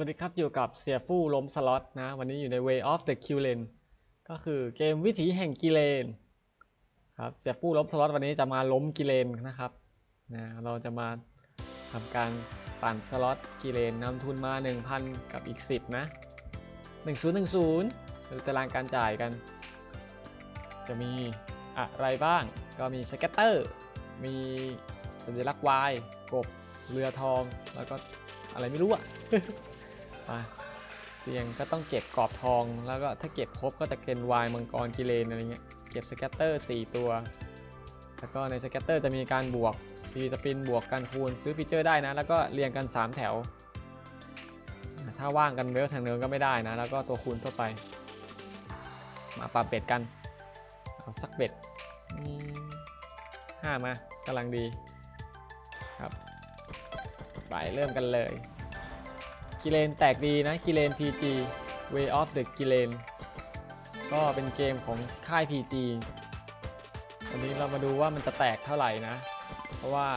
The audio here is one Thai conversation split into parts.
สวัสดีครับ อยู่กับเสี่ยฟู่ล้มสล็อตนะ วันนี้อยู่ใน Way of the q l a n ก็คือเกมวิถีแห่งกิเลนครับเสี่ยฟู่ล้มสล็อตวันนี้จะมาล้มกิเลนนะครับนะเราจะมาทำการ ปั่นสล็อตกิเลนนำทุนมา 1,000 กับอีก 10 นะ 1010 ดูตารางการจ่ายกัน จะมีอะไรบ้าง ก็มี scatter มีสัญลักษณ์ Y กบ เรือทอง แล้วก็อะไรไม่รู้อะมาเตียงก็ต้องเก็บกรอบทอง แล้วก็ถ้าเก็บครบก็จะเป็นวายมังกรกิเลนอะไรเงี้ย เก็บสแกตเตอร์ 4 ตัว แล้วก็ในสแกตเตอร์จะมีการบวก ซีสปินบวกการคูณซื้อฟีเจอร์ได้นะ แล้วก็เรียงกัน 3 แถว ถ้าว่างกันเวลทางเนินก็ไม่ได้นะ แล้วก็ตัวคูณทั่วไป มาปาเป็ดกัน เอาสักเบ็ดห้ามากำลังดีครับไปเริ่มกันเลย กิเลนแตกดีนะ กิเลน PG Way of the กิเลนก็เป็นเกมของค่าย PG วันนี้เรามาดูว่ามันจะแตกเท่าไหร่นะ เพราะว่า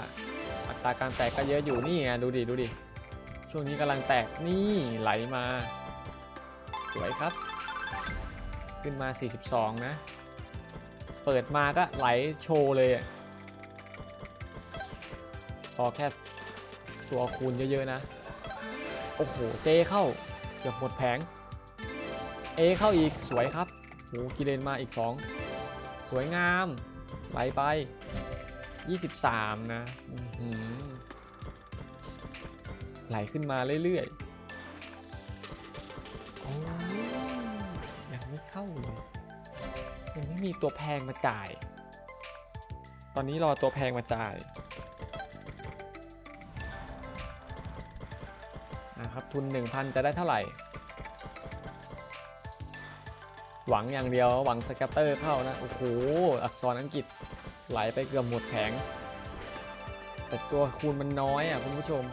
อัตราการแตกก็เยอะอยู่นี่ไงดูดิดูดิช่วงนี้กำลังแตกนี่ไหลมา สวยครับ ขึ้นมา 42 นะ เปิดมาก็ไหลโชว์เลยพอแค่ตัวคูณเยอะๆนะ โอ้โห เจเข้าเกือบหมดแผง เอเข้าอีกสวยครับโอ้กิเลนมาอีก 2 สวยงาม ไหลไป 23 นะไหลขึ้นมาเรื่อยๆโอ้ยังไม่เข้าเลยยังไม่มีตัวแพงมาจ่าย ตอนนี้รอตัวแพงมาจ่ายนะครับทุน 1,000 จะได้เท่าไหร่ หวังอย่างเดียวหวังสแกตเตอร์เข้านะ โอ้โห อักษรอังกฤษ ไหลไปเกือบหมดแผง แต่ตัวคูณมันน้อยอะคุณผู้ชม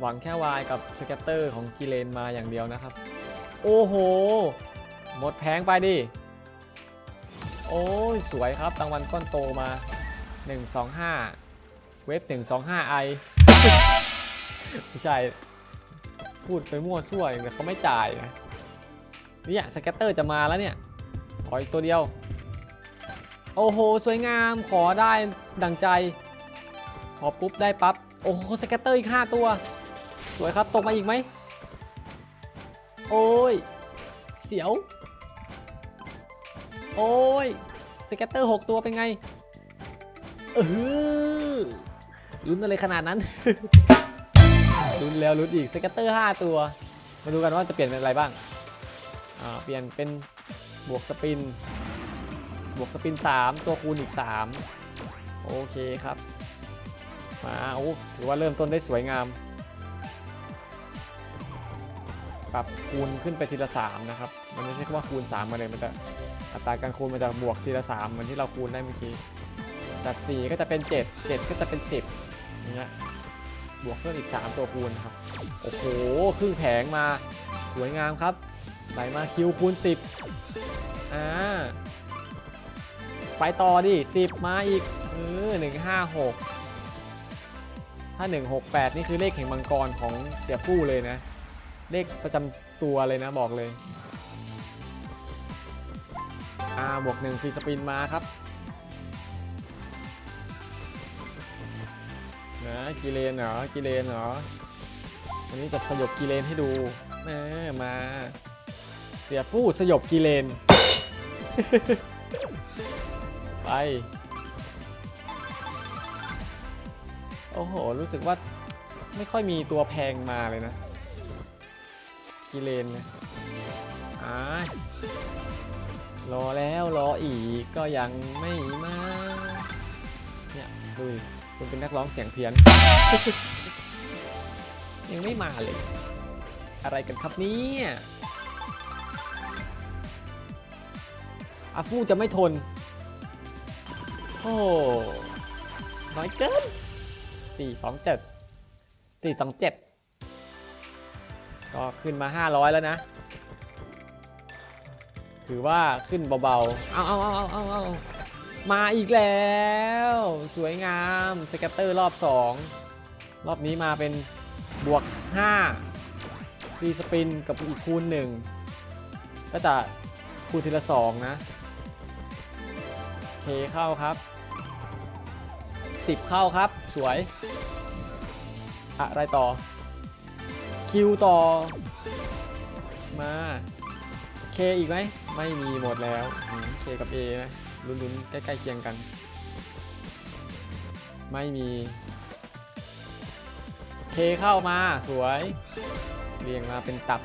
หวังแค่วายกับสแกตเตอร์ของกิเลนมาอย่างเดียวนะครับ โอ้โห หมดแผงไปดิ โอ้ย สวยครับรางวัลก้อนโตมา 125 เว็บ 125 i ไม่ใช่ พูดไปมั่วซั่วอย่างแต่เขาไม่จ่ายนะเนี่ยสแกตเตอร์จะมาแล้วเนี่ยขออีกตัวเดียว โอ้โห สวยงามขอได้ดังใจ ขอปุ๊บได้ปั๊บโอ้โห scatter อีก 5 ตัว สวยครับตกมาอีกไหม โอ้ย เสียว โอ้ย scatter 6 ตัวเป็นไงเออลุ้นอะไรขนาดนั้นลุ้นแล้วลุ้นอีก scatter 5 ตัว มาดูกันว่าจะเปลี่ยนเป็นอะไรบ้างอ่าเปลี่ยนเป็นบวกสปิน บวกสปิน 3 ตัวคูณอีก 3 โอเคครับ มาโอ้ถือว่าเริ่มต้นได้สวยงาม ปรับคูณขึ้นไปทีละ 3 นะครับ มันไม่ใช่ว่าคูณ 3 มาเลย มันจะอัตราการคูณมันจะบวกทีละ 3 เหมือนที่เราคูณได้เมื่อกี้ จาก 4 ก็จะเป็น 7 7 ก็จะเป็น 10อย่างเงี้ยบวกเพิ่มอีก 3 ตัวคูณครับ โอ้โห ครึ่งแผงมา สวยงามครับไหลมาคิวคูณ 10 อ่า ไปต่อดิ10 มาอีกเออ156 ถ้า 168 นี่คือเลขแห่งมังกรของเสียฟู่เลยนะ เลขประจำตัวเลยนะบอกเลยอ่าบวก1ฟรีสปินมาครับนะกิเลนเหรอกิเลนเหรอวันนี้จะสยบกิเลนให้ดูแมมา เสียฟู่สยบกิเลน ไป โอ้โห รู้สึกว่าไม่ค่อยมีตัวแพงมาเลยนะ กิเลนนะอ่ารอแล้วรออีกก็ยังไม่มาเนี่ยดูดิคุณเป็นนักร้องเสียงเพี้ยน ยังไม่มาเลย อะไรกันครับเนี่ยอาฟูจะไม่ทน โอ้น้อยเกิน4 2 7 4 2 7ก็ขึ้นมา500แล้วนะ ถือว่าขึ้นเบาๆ เอาเอาเอาเอาเอาเอามาอีกแล้ว สวยงาม scatter รอบ2รอบนี้มาเป็นบวก5 free spin กับอีกคูณ1ก็จะคูณทีละ2นะ เคเข้าครับ 10 เข้าครับ สวย อะไรต่อ คิวต่อ มาเคอีกไหม ไม่มีหมดแล้วเคกับ A นะลุ้นๆ ใกล้ๆเคียงกัน ไม่มี เคเข้ามาสวย เรียงมาเป็นตับ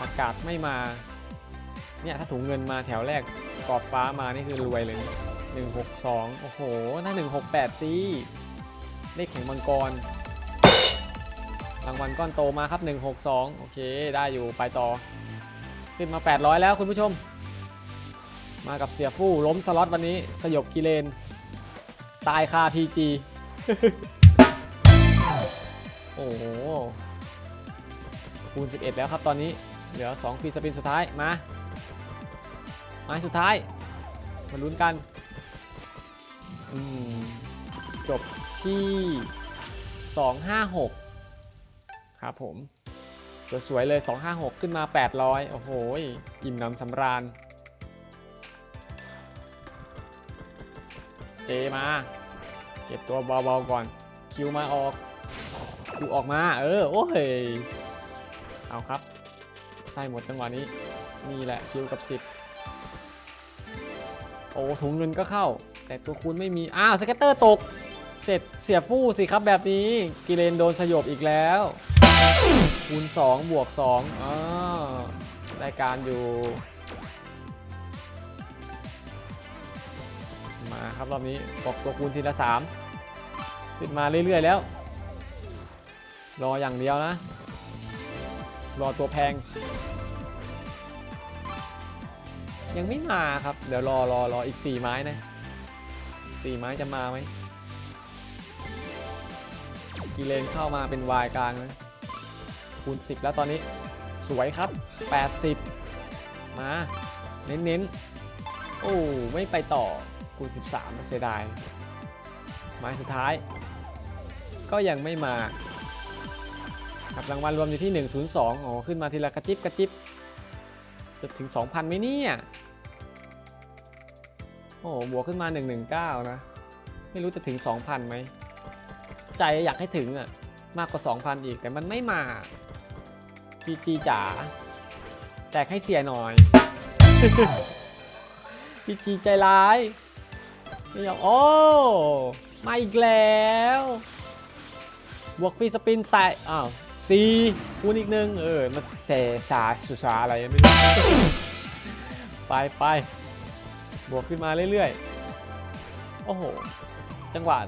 อากาศไม่มา เนี่ย ถ้าถุงเงินมาแถวแรก กรอบฟ้ามานี่คือรวยเลยหนึ่งหกสองโอ้โหถ้าหนึ่งหกแปดสิเลขแข่งมังกร รางวัลก้อนโตมาครับ 162 โอเค ได้อยู่ไปต่อ ขึ้นมา 800 แล้วคุณผู้ชม มากับเสียฟู่ล้มสล็อตวันนี้ สยบกิเลน ตายคา PG โอ้โห คูณ 11 แล้วครับตอนนี้ เหลือ 2 ฟีสปินสุดท้าย มา ไม้สุดท้าย มาลุ้นกัน จบที่ 256 ครับผม สวยๆเลย 256 ขึ้นมา 800 โอ้โห อิ่มหนำสำราญ เจมา เก็บตัวเบาๆก่อน คิวมาออก คิวออกมา เออ โอ้ย เอาครับ ได้หมดจังหวะนี้ นี่แหละคิวกับ 10 โอ้ถุงเงินก็เข้า แต่ตัวคูณไม่มี อ้าวสเก็ตเตอร์ตก เสร็จเสียฟู่สิครับแบบนี้ กิเลนโดนสยบอีกแล้ว คูณ 2 บวก2อ๋อได้การอยู่ มาครับรอบนี้บอกตัวคูณทีละ 3 ขึ้นมาเรื่อยๆแล้ว รออย่างเดียวนะ รอตัวแพง ยังไม่มาครับ เดี๋ยวรอรอรออีก4ไม้นะ4ไม้จะมาไหมกีเลนเข้ามาเป็นวายกลางนะคูณ10 แล้วตอนนี้สวยครับ 80 มา เน้นๆ โอ้ ไม่ไปต่อคูณ 13เสียดายไม้สุดท้าย ก็ยังไม่มาครับรางวัลรวมอยู่ที่ 102 อ๋อ ขึ้นมาทีละกระจิบกระจิบ จะถึง 2,000ไหมเนี่ย โอ้บวกขึ้นมา 119 นะ ไม่รู้จะถึง 2,000ไหม ใจอยากให้ถึงอะมากกว่า 2,000 อีกแต่มันไม่มาพีจีจ๋าแจกให้เสียหน่อยพีจีใจร้ายไม่ยอมโอ้มาอีกแล้ว บวกฟีสปินใส่อ้าว ซีคูณอีกหนึ่งเออมาเสสาสุสาอะไรไม่รู้ ไปไปบวกขึ้นมาเรื่อยๆ โอ้โห จังหวะ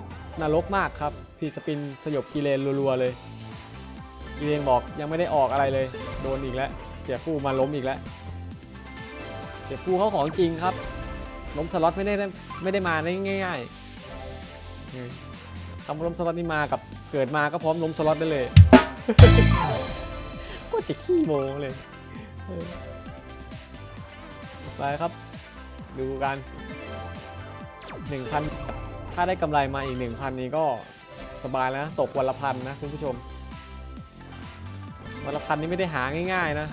นรกมากครับฟรีสปินสยบกีเลนรัวๆเลยกีเลนบอกยังไม่ได้ออกอะไรเลย โดนอีกแล้ว เสียฟูมาล้มอีกแล้ว เสียฟูเขาของจริงครับ ล้มสล็อตไม่ได้ไม่ได้มาได้ง่ายๆคำล้มสล็อตนี่มากับเกิดมาก็พร้อมล้มสล็อตได้เลย ก็จะขี้โมเลย ไปครับ ดูกัน1,000ถ้าได้กำไรมาอีก1,000นี้ก็สบายแล้วนะตกวันละพันนะคุณผู้ชม วันละพันนี้ไม่ได้หาง่ายๆนะ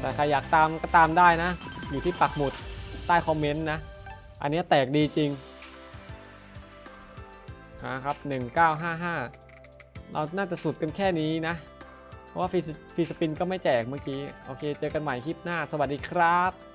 แต่ใครอยากตามก็ตามได้นะ อยู่ที่ปักหมุดใต้คอมเมนต์นะ อันนี้แตกดีจริง นะครับ 1955 เราน่าจะสุดกันแค่นี้นะ เพราะว่าฟรีสฟรีสปินก็ไม่แจกเมื่อกี้ โอเค เจอกันใหม่คลิปหน้า สวัสดีครับ